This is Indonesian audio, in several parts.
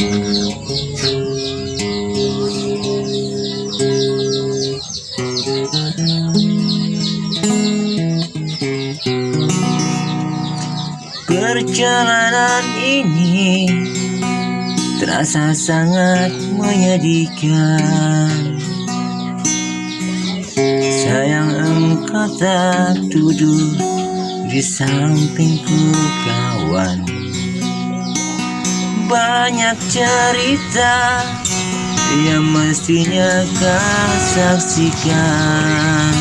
Perjalanan ini terasa sangat menyedihkan. Sayang engkau tak duduk di sampingku kawan Banyak cerita. Yang mestinya kau saksikan.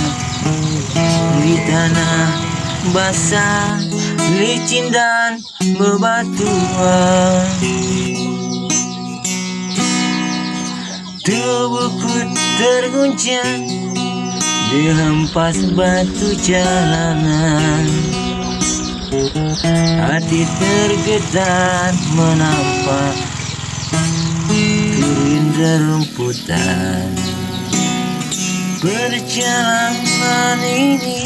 Di tanah basah, licin dan bebatuan. Tubuhku terguncang Dihempas batu jalanan Hati tergetar menampak Kering rumputan. Perjalanan ini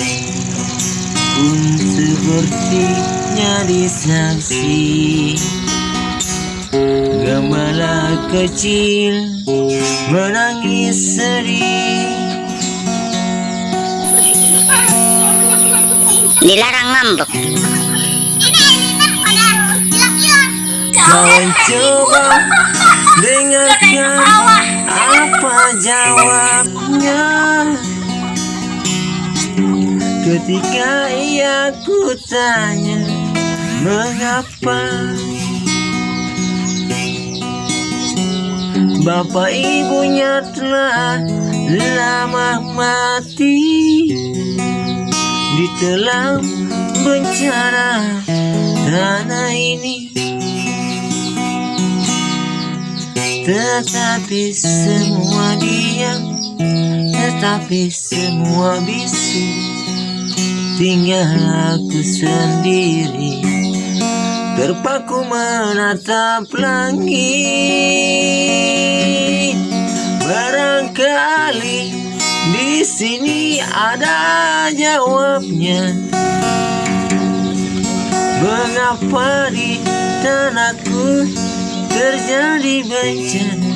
pun sepertinya disaksi Gembala kecil menangis sedih dilarang ngambek. Kau coba dengarkan apa jawabnya. Ketika ia kutanya mengapa? Bapak ibunya telah lama mati Ditelan bencana tanah ini Tetapi semua diam Tetapi semua bisu. Tinggal aku sendiri Terpaku menatap langit. Barangkali di sini ada jawabnya Mengapa di tanahku terjadi bencana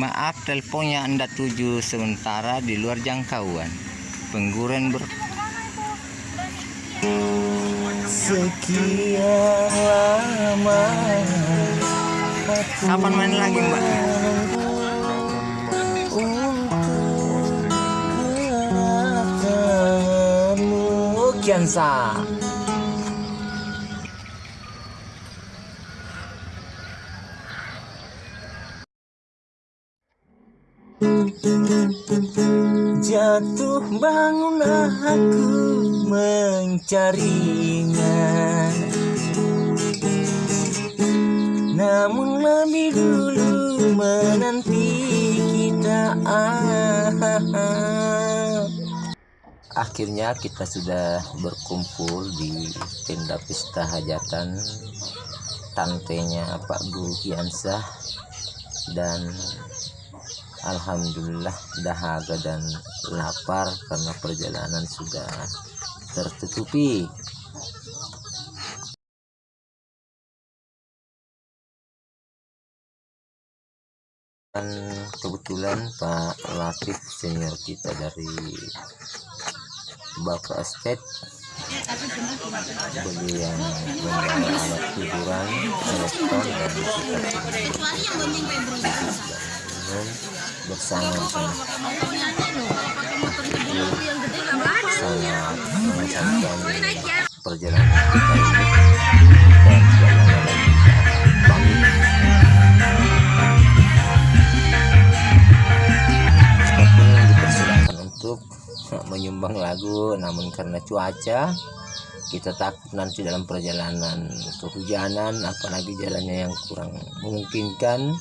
Maaf teleponnya Anda tuju sementara di luar jangkauan. Pengguren ber Sekian lama Kapan main lagi Mbak? Untuk Kiansa Jatuh bangun aku mencarinya Namun lebih dulu menanti kita. Akhirnya kita sudah berkumpul di tenda pesta hajatan tantenya Pak Guru Kiansah dan Alhamdulillah dahaga dan lapar karena perjalanan sudah tertutupi dan kebetulan Pak Latif senior kita dari Bapak Estate beliau yang membawa alat hiburan elektron dan kita bersama-sama sangat mengesankan perjalanan kita menyumbang lagu namun karena cuaca kita takut nanti dalam perjalanan kehujanan apalagi jalannya yang kurang memungkinkan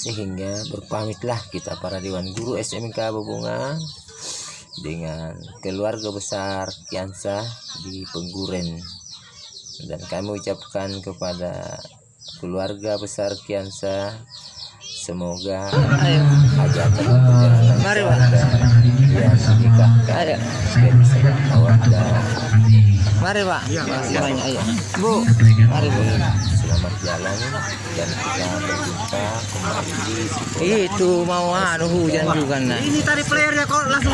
sehingga berpamitlah kita para Dewan Guru SMK Bebunga dengan keluarga besar Kiansa di Pengguren. Dan kami ucapkan kepada keluarga besar Kiansa semoga Ayo. dan perjalanan Mari, yang Ayo. Mari pak. Ayo. Bu. Mari bu. selamat jalan dan kita berjumpa kembali di Itu mau anu hujan juga nah. Ini tadi playernya kok langsung